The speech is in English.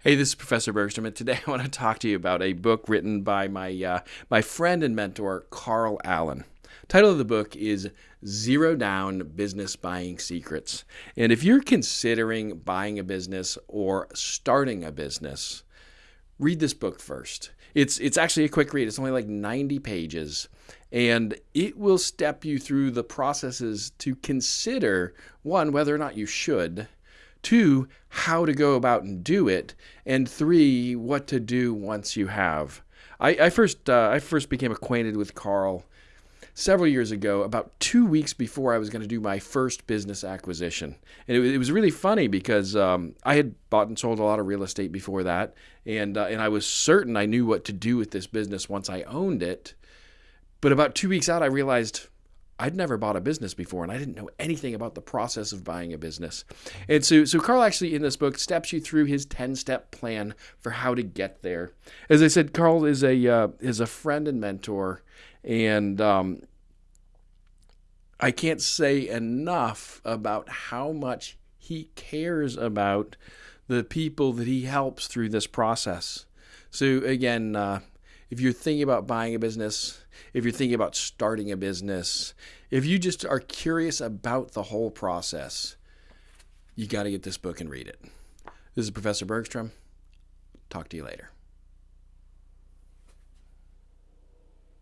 Hey, this is Professor Bergstrom, and today I want to talk to you about a book written by my uh, my friend and mentor Carl Allen. Title of the book is Zero Down Business Buying Secrets. And if you're considering buying a business or starting a business, read this book first. It's it's actually a quick read. It's only like 90 pages and it will step you through the processes to consider one whether or not you should two, how to go about and do it, and three, what to do once you have. I, I first uh, I first became acquainted with Carl several years ago, about two weeks before I was going to do my first business acquisition. And it, it was really funny because um, I had bought and sold a lot of real estate before that, and uh, and I was certain I knew what to do with this business once I owned it. But about two weeks out, I realized I'd never bought a business before and I didn't know anything about the process of buying a business. And so, so Carl actually in this book steps you through his 10 step plan for how to get there. As I said, Carl is a, uh, is a friend and mentor. And um, I can't say enough about how much he cares about the people that he helps through this process. So again, uh, if you're thinking about buying a business, if you're thinking about starting a business, if you just are curious about the whole process, you got to get this book and read it. This is Professor Bergstrom. Talk to you later.